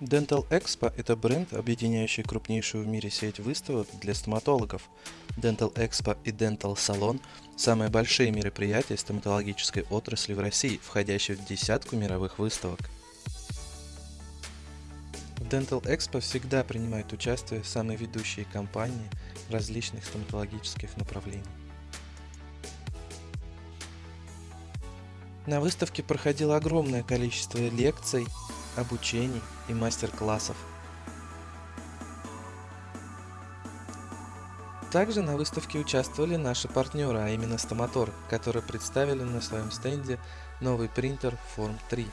Dental Expo – это бренд, объединяющий крупнейшую в мире сеть выставок для стоматологов. Dental Expo и Dental Salon – самые большие мероприятия стоматологической отрасли в России, входящие в десятку мировых выставок. В Dental Expo всегда принимают участие самые ведущие компании различных стоматологических направлений. На выставке проходило огромное количество лекций, обучений и мастер-классов. Также на выставке участвовали наши партнеры, а именно Стоматор, которые представили на своем стенде новый принтер Form 3.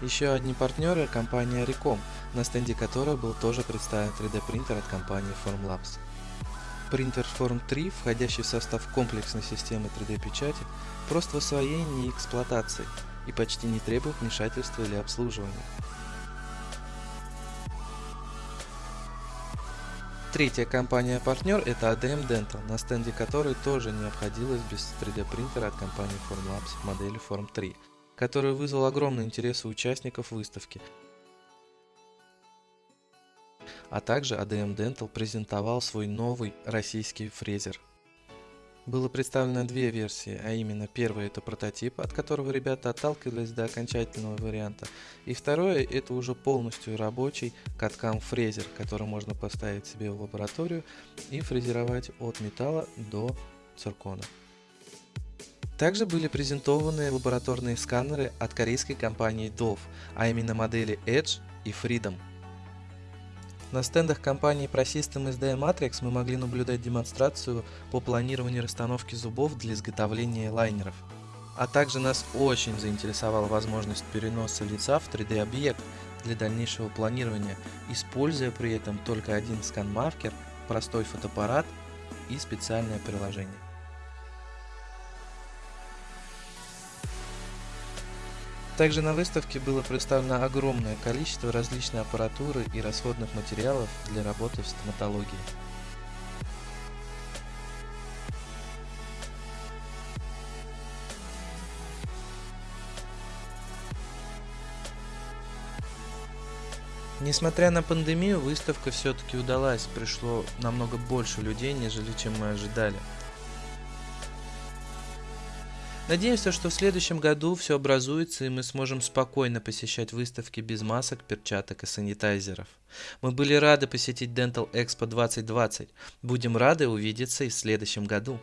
Еще одни партнеры – компания Recom, на стенде которой был тоже представлен 3D принтер от компании Formlabs. Принтер Form 3, входящий в состав комплексной системы 3D-печати, прост в освоении и эксплуатации и почти не требует вмешательства или обслуживания. Третья компания-партнер это ADM Dental, на стенде которой тоже не обходилось без 3D принтера от компании Formlabs модели Form 3, который вызвал огромный интерес у участников выставки, а также ADM Dental презентовал свой новый российский фрезер. Было представлено две версии, а именно первая это прототип, от которого ребята отталкивались до окончательного варианта, и второе это уже полностью рабочий каткам фрезер, который можно поставить себе в лабораторию и фрезеровать от металла до циркона. Также были презентованы лабораторные сканеры от корейской компании Dove, а именно модели Edge и Freedom. На стендах компании ProSystem SD Matrix мы могли наблюдать демонстрацию по планированию расстановки зубов для изготовления лайнеров. А также нас очень заинтересовала возможность переноса лица в 3D-объект для дальнейшего планирования, используя при этом только один скан-маркер, простой фотоаппарат и специальное приложение. Также на выставке было представлено огромное количество различной аппаратуры и расходных материалов для работы в стоматологии. Несмотря на пандемию, выставка все-таки удалась, пришло намного больше людей, нежели чем мы ожидали. Надеемся, что в следующем году все образуется и мы сможем спокойно посещать выставки без масок, перчаток и санитайзеров. Мы были рады посетить Dental Expo 2020. Будем рады увидеться и в следующем году.